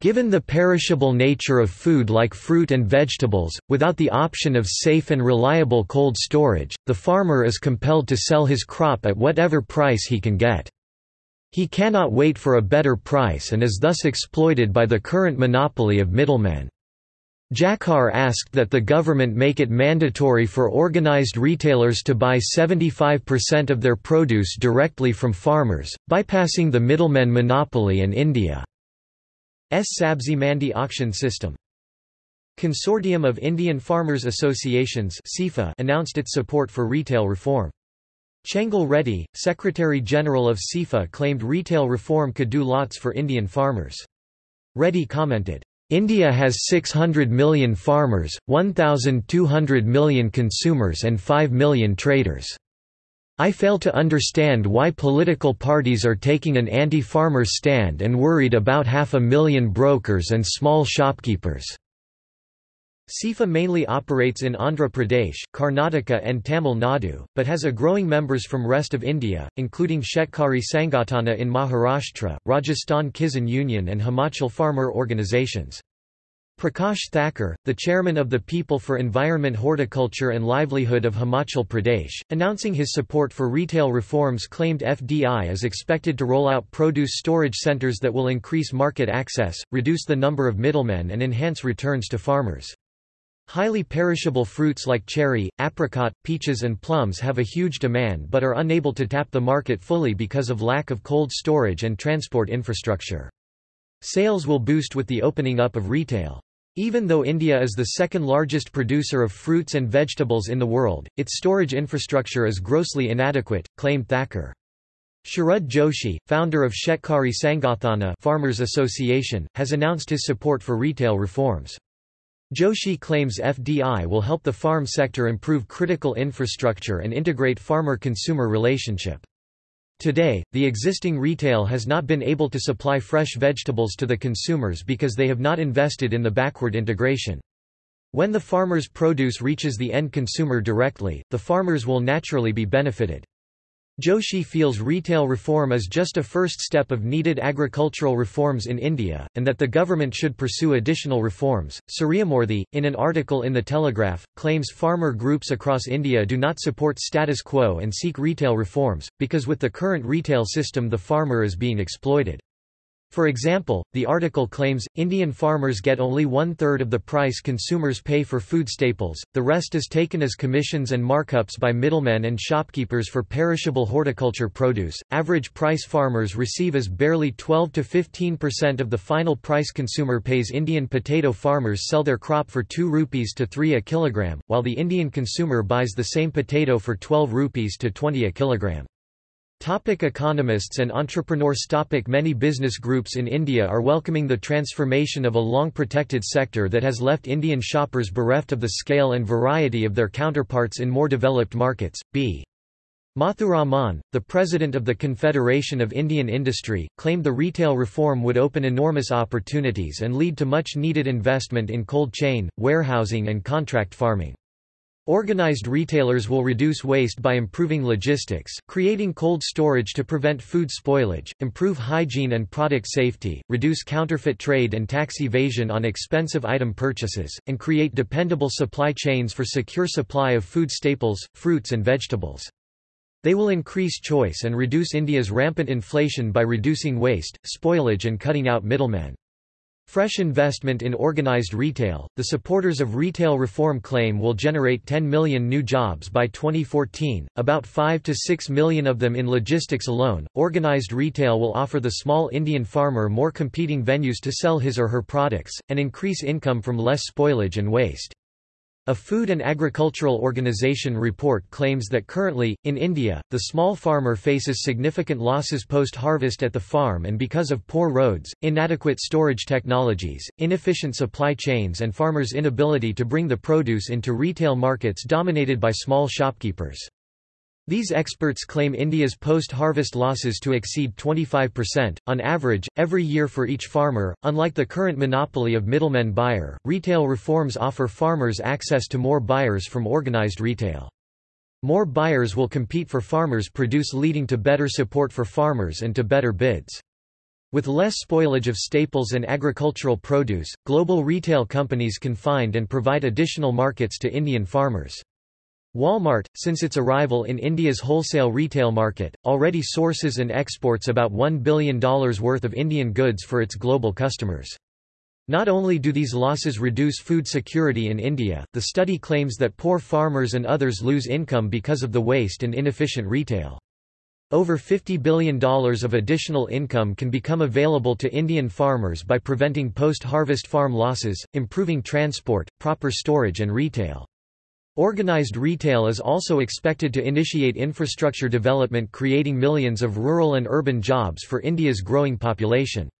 Speaker 1: Given the perishable nature of food like fruit and vegetables, without the option of safe and reliable cold storage, the farmer is compelled to sell his crop at whatever price he can get. He cannot wait for a better price and is thus exploited by the current monopoly of middlemen. Jakhar asked that the government make it mandatory for organized retailers to buy 75% of their produce directly from farmers, bypassing the middlemen monopoly and India's Sabzi Mandi auction system. Consortium of Indian Farmers Associations announced its support for retail reform. Chengal Reddy, Secretary-General of CIFA claimed retail reform could do lots for Indian farmers. Reddy commented, India has 600 million farmers, 1,200 million consumers and 5 million traders. I fail to understand why political parties are taking an anti-farmer stand and worried about half a million brokers and small shopkeepers. CIFA mainly operates in Andhra Pradesh, Karnataka and Tamil Nadu, but has a growing members from rest of India, including Shetkari Sangathana in Maharashtra, Rajasthan Kisan Union and Himachal farmer organizations. Prakash Thacker, the chairman of the People for Environment Horticulture and Livelihood of Himachal Pradesh, announcing his support for retail reforms claimed FDI is expected to roll out produce storage centers that will increase market access, reduce the number of middlemen and enhance returns to farmers. Highly perishable fruits like cherry, apricot, peaches and plums have a huge demand but are unable to tap the market fully because of lack of cold storage and transport infrastructure. Sales will boost with the opening up of retail. Even though India is the second largest producer of fruits and vegetables in the world, its storage infrastructure is grossly inadequate, claimed Thacker. Sharad Joshi, founder of Shetkari Sangathana Farmers Association, has announced his support for retail reforms. Joshi claims FDI will help the farm sector improve critical infrastructure and integrate farmer-consumer relationship. Today, the existing retail has not been able to supply fresh vegetables to the consumers because they have not invested in the backward integration. When the farmer's produce reaches the end consumer directly, the farmers will naturally be benefited. Joshi feels retail reform is just a first step of needed agricultural reforms in India, and that the government should pursue additional reforms. Suryamoorthy, in an article in The Telegraph, claims farmer groups across India do not support status quo and seek retail reforms, because with the current retail system the farmer is being exploited. For example, the article claims, Indian farmers get only one-third of the price consumers pay for food staples, the rest is taken as commissions and markups by middlemen and shopkeepers for perishable horticulture produce. Average price farmers receive as barely 12 to 15% of the final price consumer pays Indian potato farmers sell their crop for 2 rupees to 3 a kilogram, while the Indian consumer buys the same potato for 12 rupees to 20 a kilogram. Topic economists and entrepreneurs topic Many business groups in India are welcoming the transformation of a long-protected sector that has left Indian shoppers bereft of the scale and variety of their counterparts in more developed markets. B. Muthuraman, the president of the Confederation of Indian Industry, claimed the retail reform would open enormous opportunities and lead to much needed investment in cold chain, warehousing and contract farming. Organized retailers will reduce waste by improving logistics, creating cold storage to prevent food spoilage, improve hygiene and product safety, reduce counterfeit trade and tax evasion on expensive item purchases, and create dependable supply chains for secure supply of food staples, fruits and vegetables. They will increase choice and reduce India's rampant inflation by reducing waste, spoilage and cutting out middlemen. Fresh investment in organized retail. The supporters of retail reform claim will generate 10 million new jobs by 2014, about 5 to 6 million of them in logistics alone. Organized retail will offer the small Indian farmer more competing venues to sell his or her products, and increase income from less spoilage and waste. A Food and Agricultural Organization report claims that currently, in India, the small farmer faces significant losses post-harvest at the farm and because of poor roads, inadequate storage technologies, inefficient supply chains and farmers' inability to bring the produce into retail markets dominated by small shopkeepers. These experts claim India's post-harvest losses to exceed 25%, on average, every year for each farmer. Unlike the current monopoly of middlemen buyer, retail reforms offer farmers access to more buyers from organized retail. More buyers will compete for farmers' produce leading to better support for farmers and to better bids. With less spoilage of staples and agricultural produce, global retail companies can find and provide additional markets to Indian farmers. Walmart, since its arrival in India's wholesale retail market, already sources and exports about $1 billion worth of Indian goods for its global customers. Not only do these losses reduce food security in India, the study claims that poor farmers and others lose income because of the waste and inefficient retail. Over $50 billion of additional income can become available to Indian farmers by preventing post-harvest farm losses, improving transport, proper storage and retail. Organized retail is also expected to initiate infrastructure development creating millions of rural and urban jobs for India's growing population.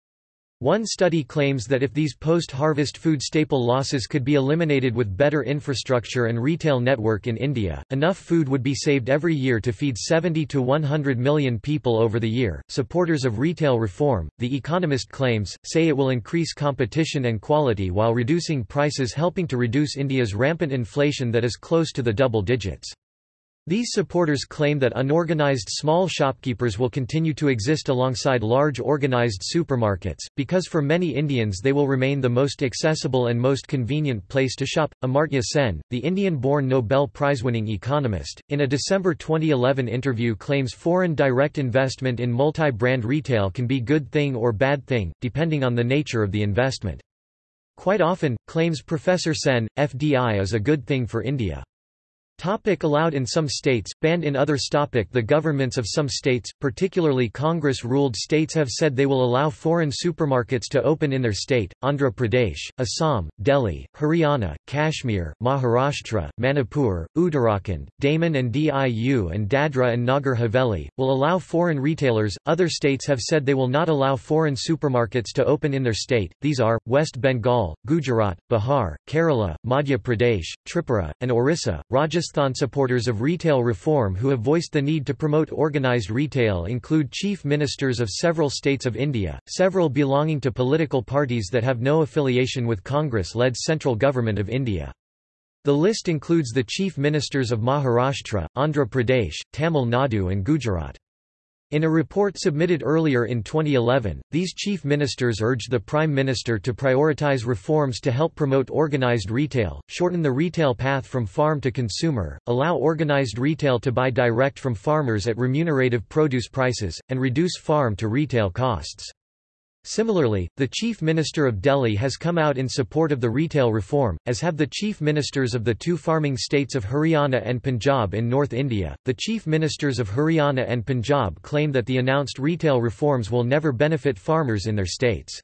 Speaker 1: One study claims that if these post-harvest food staple losses could be eliminated with better infrastructure and retail network in India, enough food would be saved every year to feed 70 to 100 million people over the year. Supporters of retail reform, The Economist claims, say it will increase competition and quality while reducing prices helping to reduce India's rampant inflation that is close to the double digits. These supporters claim that unorganized small shopkeepers will continue to exist alongside large organized supermarkets, because for many Indians they will remain the most accessible and most convenient place to shop. Amartya Sen, the Indian-born Nobel Prize-winning economist, in a December 2011 interview claims foreign direct investment in multi-brand retail can be good thing or bad thing, depending on the nature of the investment. Quite often, claims Professor Sen, FDI is a good thing for India. Topic allowed in some states, banned in others topic The governments of some states, particularly Congress-ruled states have said they will allow foreign supermarkets to open in their state. Andhra Pradesh, Assam, Delhi, Haryana, Kashmir, Maharashtra, Manipur, Uttarakhand, Daman and Diu and Dadra and Nagar Haveli, will allow foreign retailers. Other states have said they will not allow foreign supermarkets to open in their state, these are, West Bengal, Gujarat, Bihar, Kerala, Madhya Pradesh, Tripura, and Orissa, Rajasthan press-thon supporters of retail reform who have voiced the need to promote organized retail include chief ministers of several states of India, several belonging to political parties that have no affiliation with Congress-led central government of India. The list includes the chief ministers of Maharashtra, Andhra Pradesh, Tamil Nadu and Gujarat. In a report submitted earlier in 2011, these chief ministers urged the Prime Minister to prioritize reforms to help promote organized retail, shorten the retail path from farm to consumer, allow organized retail to buy direct from farmers at remunerative produce prices, and reduce farm to retail costs. Similarly, the Chief Minister of Delhi has come out in support of the retail reform, as have the Chief Ministers of the two farming states of Haryana and Punjab in North India. The Chief Ministers of Haryana and Punjab claim that the announced retail reforms will never benefit farmers in their states.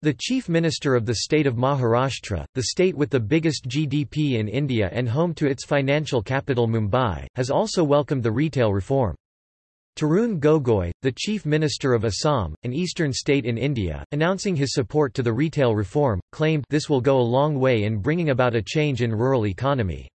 Speaker 1: The Chief Minister of the state of Maharashtra, the state with the biggest GDP in India and home to its financial capital Mumbai, has also welcomed the retail reform. Tarun Gogoi, the Chief Minister of Assam, an eastern state in India, announcing his support to the retail reform, claimed this will go a long way in bringing about a change in rural economy.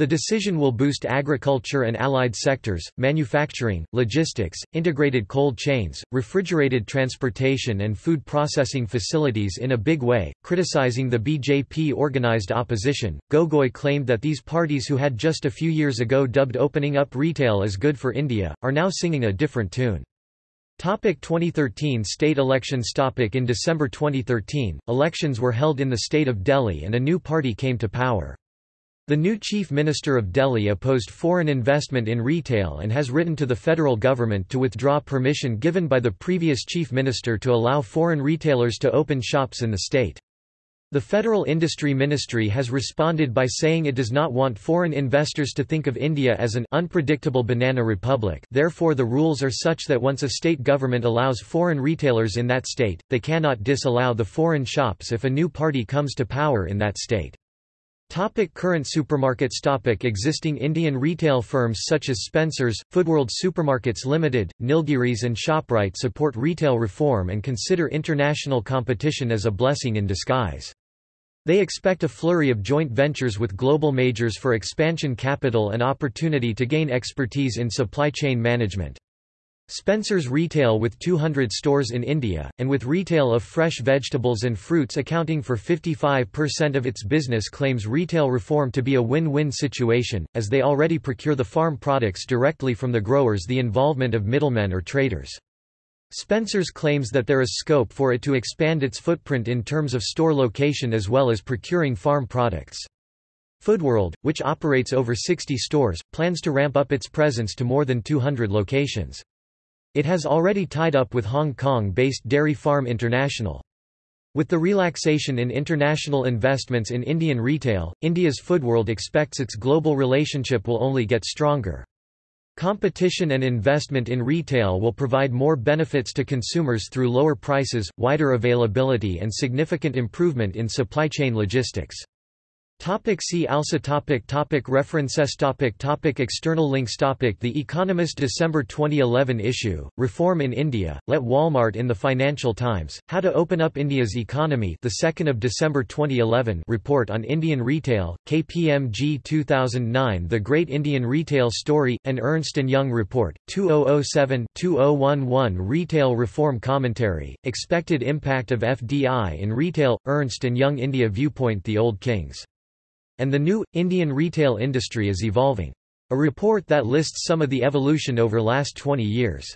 Speaker 1: The decision will boost agriculture and allied sectors, manufacturing, logistics, integrated cold chains, refrigerated transportation and food processing facilities in a big way. Criticizing the BJP organized opposition, Gogoi claimed that these parties who had just a few years ago dubbed opening up retail as good for India, are now singing a different tune. Topic 2013 state elections Topic In December 2013, elections were held in the state of Delhi and a new party came to power. The new Chief Minister of Delhi opposed foreign investment in retail and has written to the federal government to withdraw permission given by the previous Chief Minister to allow foreign retailers to open shops in the state. The Federal Industry Ministry has responded by saying it does not want foreign investors to think of India as an unpredictable banana republic therefore the rules are such that once a state government allows foreign retailers in that state, they cannot disallow the foreign shops if a new party comes to power in that state. Topic current supermarkets Topic Existing Indian retail firms such as Spencer's, Foodworld Supermarkets Limited, Nilgiris and ShopRite support retail reform and consider international competition as a blessing in disguise. They expect a flurry of joint ventures with global majors for expansion capital and opportunity to gain expertise in supply chain management. Spencer's Retail with 200 stores in India, and with retail of fresh vegetables and fruits accounting for 55% of its business claims retail reform to be a win-win situation, as they already procure the farm products directly from the growers the involvement of middlemen or traders. Spencer's claims that there is scope for it to expand its footprint in terms of store location as well as procuring farm products. Foodworld, which operates over 60 stores, plans to ramp up its presence to more than 200 locations. It has already tied up with Hong Kong-based Dairy Farm International. With the relaxation in international investments in Indian retail, India's Foodworld expects its global relationship will only get stronger. Competition and investment in retail will provide more benefits to consumers through lower prices, wider availability and significant improvement in supply chain logistics. Topic see also topic topic References topic topic External links topic The Economist December 2011 issue, Reform in India, Let Walmart in the Financial Times, How to Open Up India's Economy the 2nd of December 2011 report on Indian Retail, KPMG 2009 The Great Indian Retail Story, an Ernst & Young report, 2007-2011 Retail Reform Commentary, Expected Impact of FDI in Retail, Ernst & Young India Viewpoint The Old Kings and the new, Indian retail industry is evolving. A report that lists some of the evolution over last 20 years.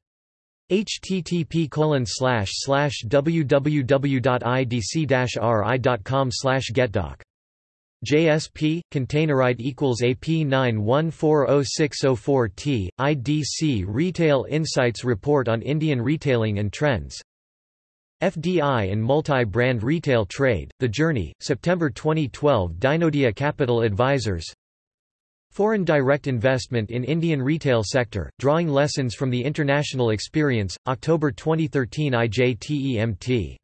Speaker 1: http www.idc-ri.com getdoc JSP, Containerite equals AP91406004T, IDC Retail Insights Report on Indian Retailing and Trends FDI and Multi-Brand Retail Trade, The Journey, September 2012 Dinodia Capital Advisors. Foreign direct investment in Indian retail sector, drawing lessons from the international experience, October 2013 IJTEMT